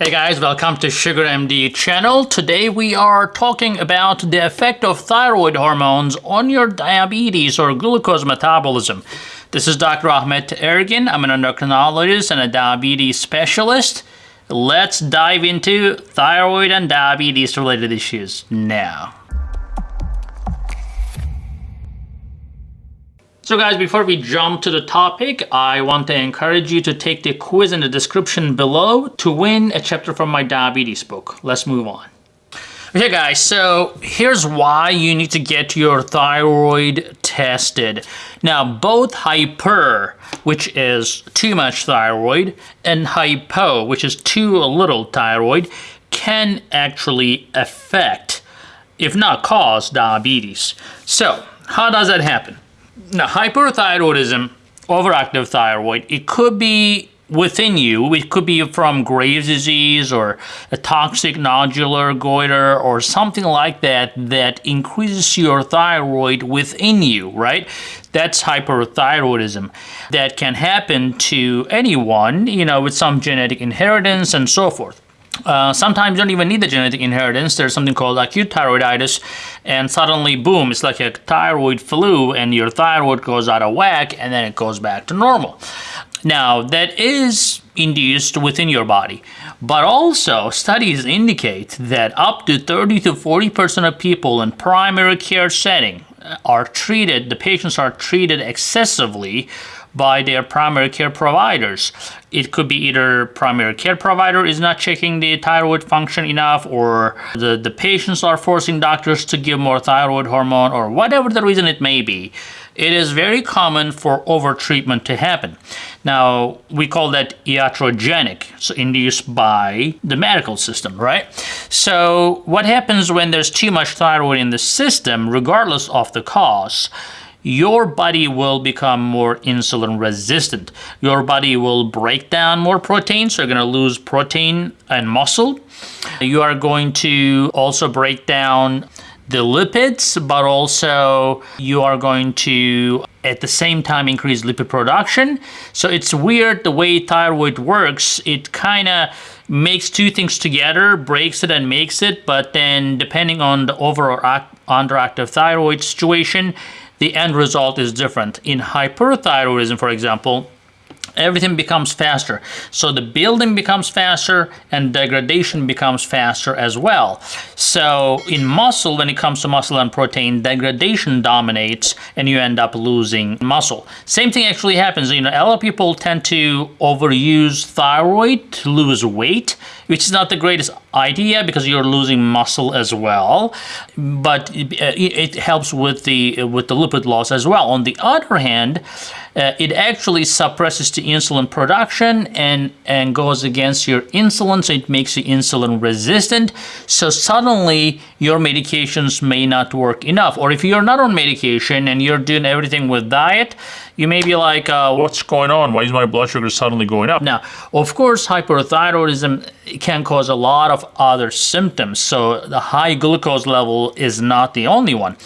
Hey guys, welcome to SugarMD channel. Today we are talking about the effect of thyroid hormones on your diabetes or glucose metabolism. This is Dr. Ahmet Ergin. I'm an endocrinologist and a diabetes specialist. Let's dive into thyroid and diabetes related issues now. So guys, before we jump to the topic, I want to encourage you to take the quiz in the description below to win a chapter from my diabetes book. Let's move on. Okay guys, so here's why you need to get your thyroid tested. Now both hyper, which is too much thyroid, and hypo, which is too little thyroid, can actually affect, if not cause, diabetes. So how does that happen? Now, hyperthyroidism, overactive thyroid, it could be within you. It could be from Graves' disease or a toxic nodular goiter or something like that that increases your thyroid within you, right? That's hyperthyroidism. That can happen to anyone, you know, with some genetic inheritance and so forth. Uh, sometimes you don't even need the genetic inheritance. There's something called acute thyroiditis, and suddenly, boom, it's like a thyroid flu, and your thyroid goes out of whack, and then it goes back to normal. Now, that is induced within your body, but also studies indicate that up to 30 to 40% of people in primary care setting are treated, the patients are treated excessively by their primary care providers. It could be either primary care provider is not checking the thyroid function enough or the, the patients are forcing doctors to give more thyroid hormone or whatever the reason it may be. It is very common for overtreatment to happen. Now, we call that iatrogenic, so induced by the medical system, right? So what happens when there's too much thyroid in the system, regardless of the cause, your body will become more insulin resistant. Your body will break down more protein, so you're going to lose protein and muscle. You are going to also break down the lipids, but also you are going to at the same time increase lipid production. So it's weird the way thyroid works. It kind of makes two things together, breaks it and makes it, but then depending on the overall underactive thyroid situation, the end result is different. In hyperthyroidism, for example, everything becomes faster. So the building becomes faster and degradation becomes faster as well. So in muscle, when it comes to muscle and protein, degradation dominates and you end up losing muscle. Same thing actually happens. You know, a lot of people tend to overuse thyroid to lose weight, which is not the greatest idea because you're losing muscle as well. But uh, it, it helps with the with the lipid loss as well. On the other hand, uh, it actually suppresses the insulin production and, and goes against your insulin, so it makes you insulin resistant. So suddenly your medications may not work enough. Or if you're not on medication and you're doing everything with diet, you may be like, uh, what's going on? Why is my blood sugar suddenly going up? Now, of course, hyperthyroidism can cause a lot of other symptoms. So the high glucose level is not the only one.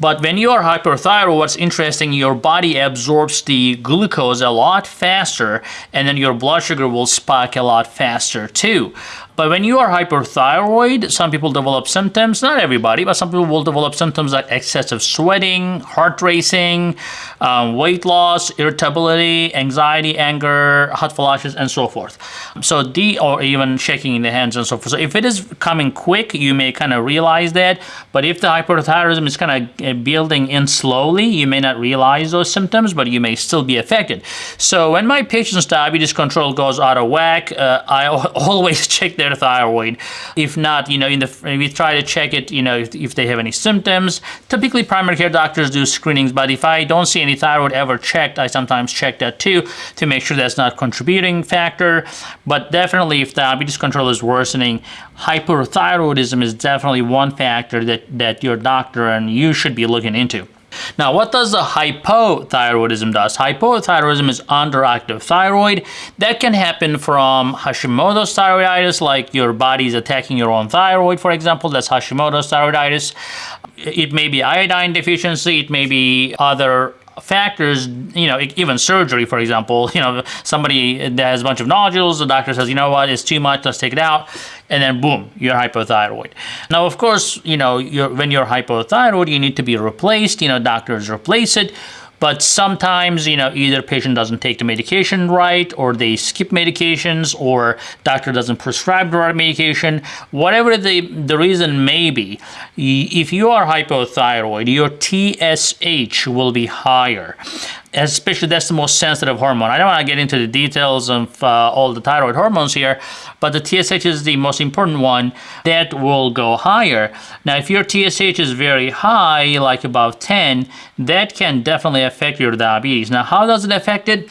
But when you are hyperthyroid, what's interesting, your body absorbs the glucose a lot faster and then your blood sugar will spike a lot faster too. But when you are hyperthyroid, some people develop symptoms, not everybody, but some people will develop symptoms like excessive sweating, heart racing, um, weight loss, irritability, anxiety, anger, hot flashes, and so forth. So D or even shaking in the hands and so forth. So if it is coming quick, you may kind of realize that. But if the hyperthyroidism is kind of uh, building in slowly, you may not realize those symptoms, but you may still be affected. So when my patient's diabetes control goes out of whack, uh, I always check their thyroid. If not, you know, in the we try to check it, you know, if, if they have any symptoms. Typically, primary care doctors do screenings, but if I don't see any thyroid ever checked, I sometimes check that too to make sure that's not contributing factor. But definitely, if diabetes control is worsening, hyperthyroidism is definitely one factor that, that your doctor and you should be looking into. Now, what does the hypothyroidism does? Hypothyroidism is underactive thyroid. That can happen from Hashimoto's thyroiditis, like your body is attacking your own thyroid, for example. That's Hashimoto's thyroiditis. It may be iodine deficiency. It may be other factors, you know, even surgery, for example, you know, somebody that has a bunch of nodules, the doctor says, you know what, it's too much, let's take it out, and then boom, you're hypothyroid. Now, of course, you know, you're, when you're hypothyroid, you need to be replaced, you know, doctors replace it, but sometimes, you know, either patient doesn't take the medication right, or they skip medications, or doctor doesn't prescribe the right medication. Whatever the, the reason may be, if you are hypothyroid, your TSH will be higher especially that's the most sensitive hormone. I don't want to get into the details of uh, all the thyroid hormones here, but the TSH is the most important one that will go higher. Now, if your TSH is very high, like above 10, that can definitely affect your diabetes. Now, how does it affect it?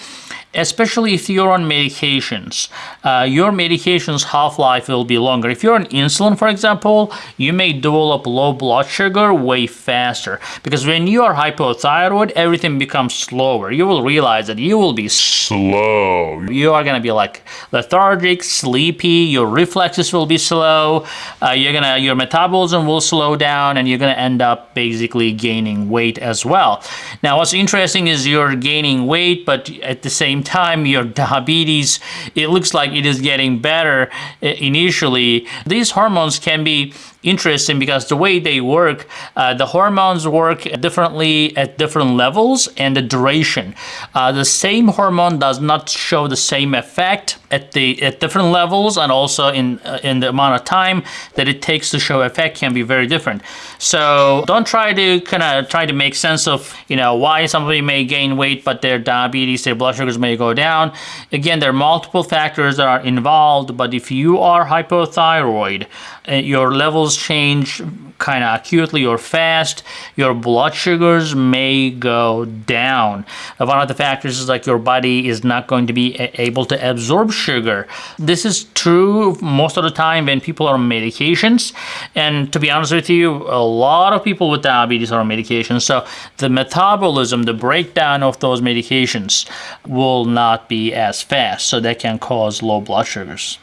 Especially if you're on medications. Uh, your medication's half-life will be longer. If you're on insulin, for example, you may develop low blood sugar way faster because when you are hypothyroid, everything becomes slower. You will realize that you will be slow. You are gonna be like lethargic, sleepy, your reflexes will be slow, uh, you're gonna, your metabolism will slow down and you're gonna end up basically gaining weight as well. Now what's interesting is you're gaining weight, but at the same same time your diabetes it looks like it is getting better eh, initially. These hormones can be interesting because the way they work, uh, the hormones work differently at different levels and the duration. Uh, the same hormone does not show the same effect at the at different levels and also in uh, in the amount of time that it takes to show effect can be very different. So don't try to kind of try to make sense of you know why somebody may gain weight but their diabetes, their blood sugars may go down. Again, there are multiple factors that are involved, but if you are hypothyroid, uh, your levels change kind of acutely or fast, your blood sugars may go down. One of the factors is like your body is not going to be able to absorb sugar. This is true most of the time when people are on medications. And to be honest with you, a lot of people with diabetes are on medications. So the metabolism, the breakdown of those medications will not be as fast. So that can cause low blood sugars.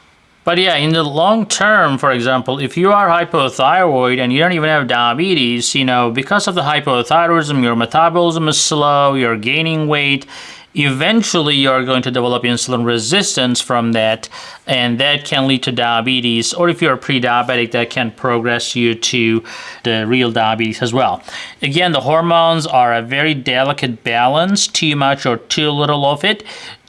But yeah, in the long term, for example, if you are hypothyroid and you don't even have diabetes, you know, because of the hypothyroidism, your metabolism is slow, you're gaining weight, eventually you're going to develop insulin resistance from that and that can lead to diabetes. Or if you're pre-diabetic that can progress you to the real diabetes as well. Again the hormones are a very delicate balance too much or too little of it.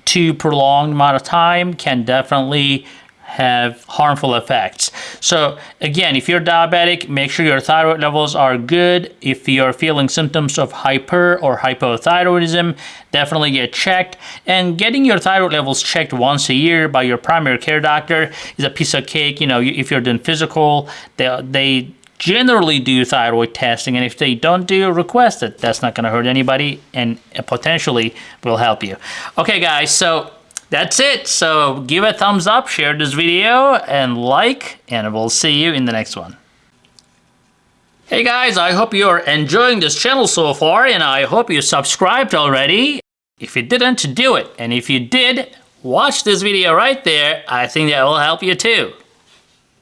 Too prolonged amount of time can definitely have harmful effects. So again, if you're diabetic, make sure your thyroid levels are good. If you're feeling symptoms of hyper or hypothyroidism, definitely get checked. And getting your thyroid levels checked once a year by your primary care doctor is a piece of cake. You know, if you're doing physical, they, they generally do thyroid testing and if they don't do request it that's not going to hurt anybody and potentially will help you okay guys so that's it. So give a thumbs up, share this video, and like, and we'll see you in the next one. Hey guys, I hope you're enjoying this channel so far, and I hope you subscribed already. If you didn't, do it. And if you did, watch this video right there. I think that will help you too.